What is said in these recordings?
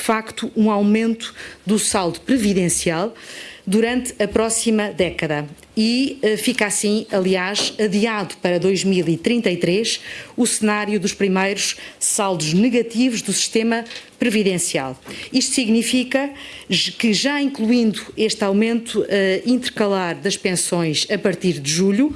facto, um aumento do saldo previdencial durante a próxima década e uh, fica assim, aliás, adiado para 2033 o cenário dos primeiros saldos negativos do sistema previdencial. Isto significa que já incluindo este aumento uh, intercalar das pensões a partir de julho,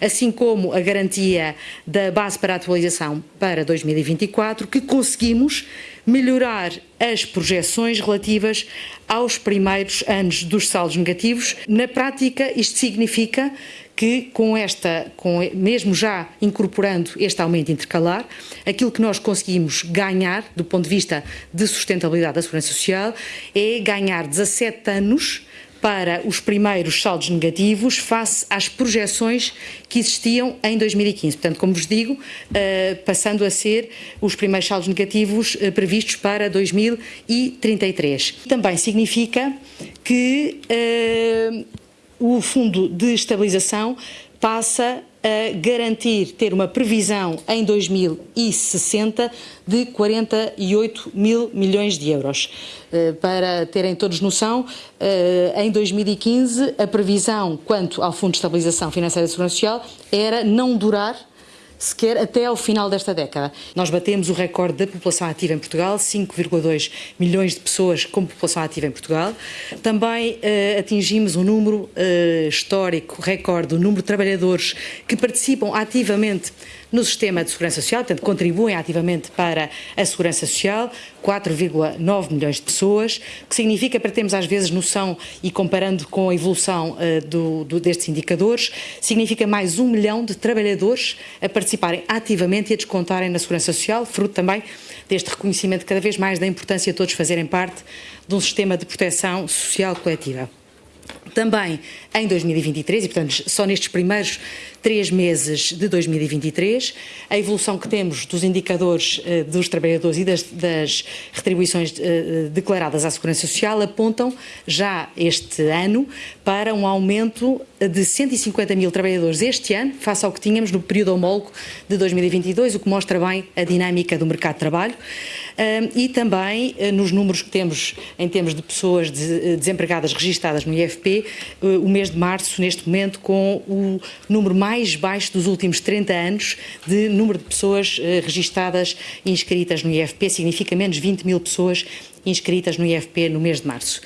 assim como a garantia da base para a atualização para 2024, que conseguimos melhorar as projeções relativas aos primeiros anos dos saldos negativos. Na prática, isto significa que com esta, com, mesmo já incorporando este aumento intercalar, aquilo que nós conseguimos ganhar do ponto de vista de sustentabilidade da Segurança Social é ganhar 17 anos para os primeiros saldos negativos face às projeções que existiam em 2015. Portanto, como vos digo, uh, passando a ser os primeiros saldos negativos uh, previstos para 2033. Também significa que uh, o Fundo de Estabilização passa garantir ter uma previsão em 2060 de 48 mil milhões de euros. Eh, para terem todos noção, eh, em 2015 a previsão quanto ao Fundo de Estabilização Financeira e Segurança Social era não durar sequer até ao final desta década. Nós batemos o recorde da população ativa em Portugal, 5,2 milhões de pessoas com população ativa em Portugal. Também uh, atingimos um número uh, histórico, recorde, o número de trabalhadores que participam ativamente no sistema de segurança social, portanto contribuem ativamente para a segurança social, 4,9 milhões de pessoas, que significa, para termos às vezes noção e comparando com a evolução uh, do, do, destes indicadores, significa mais um milhão de trabalhadores a participarem ativamente e a descontarem na segurança social, fruto também deste reconhecimento cada vez mais da importância de todos fazerem parte de um sistema de proteção social coletiva. Também em 2023, e portanto só nestes primeiros três meses de 2023, a evolução que temos dos indicadores uh, dos trabalhadores e das, das retribuições uh, declaradas à Segurança Social apontam já este ano para um aumento de 150 mil trabalhadores este ano, face ao que tínhamos no período homólogo de 2022, o que mostra bem a dinâmica do mercado de trabalho. E também nos números que temos em termos de pessoas de, desempregadas registadas no IFP, o mês de março, neste momento, com o número mais baixo dos últimos 30 anos de número de pessoas uh, registadas inscritas no IFP, significa menos 20 mil pessoas inscritas no IFP no mês de março.